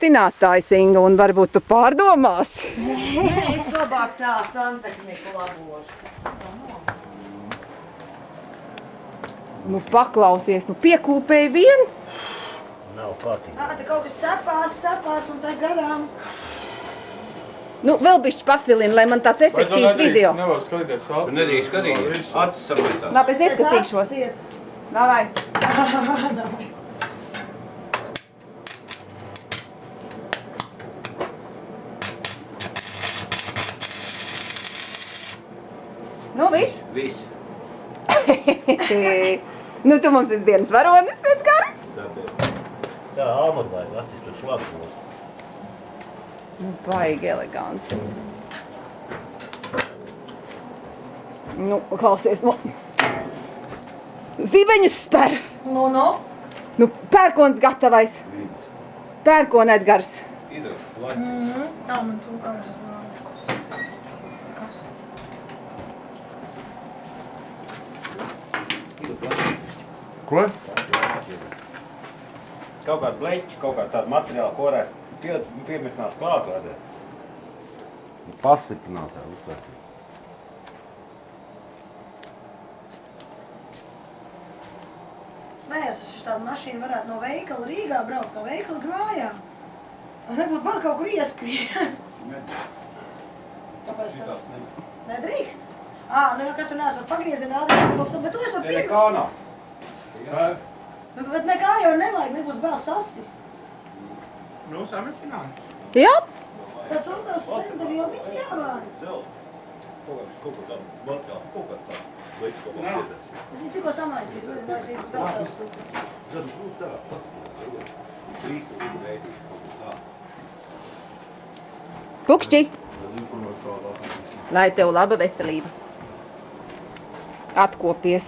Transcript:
pastinātājs, Inga, un varbūt tu pārdomāsi. Nē, es labāk tā santehniku labošu. Nu, paklausies, nu piekūpēji vien. Nav kārtīgi. Ā, te kaut kas cepās, cepās un tā garām. Nu, vēl bišķi pasvilina, lai man tāds efektīvs video. Nevar skatīties sāpes. nedrīkst skatīties. Acis sametās. Labi, es ieskatīšos. ciet. Davai. Nu, viss. Viss. nu, tu mums esi dienas varonis, Edgar. Tāpēc. Tā āmur vajag acis tur šlapos. Nu, baigi eleganti. Nu, klausies, nu. Zibeņus spēr. Nu, nu. Nu, pērkons gatavais. Viens. Pērkona Edgars. Ir plaķis. Tā man tu kārs vēl. Ko? Kaut kāda bleķa, kaut kāda tāda materiāla, ko varētu pie, piemetināt klāt, vajadzētu. Pastiprināt tā uztvērtību. Nē, es uz tādu mašīnu varētu no veikala Rīgā braukt, no veikala uz mājām. Tas nebūtu vēl kaut kur ieskrien. Kāpēc tā? Šitās ne. Nedrīkst? Ā, nu kas tur nesot kaut kas, bet to es varu Ne, pieņemt. nekā nav. Jā. Nu, Bet nekā jau nevajag, nebūs bēls sasis. Nu, samicināji. Jā, Tad cūkās slēgta vilniņas jāvāra. Kaut kā, tā, batkās, kaut kā tā. Bleķis kaut kā piedēs. Es viņu tikko samaisīju, es es būs gatavs cūkas. Tad būs tā, paskatās. Trīs kā veidīgi, kaut kā tā. pukšķi, lai tev laba veselība. Atkopies.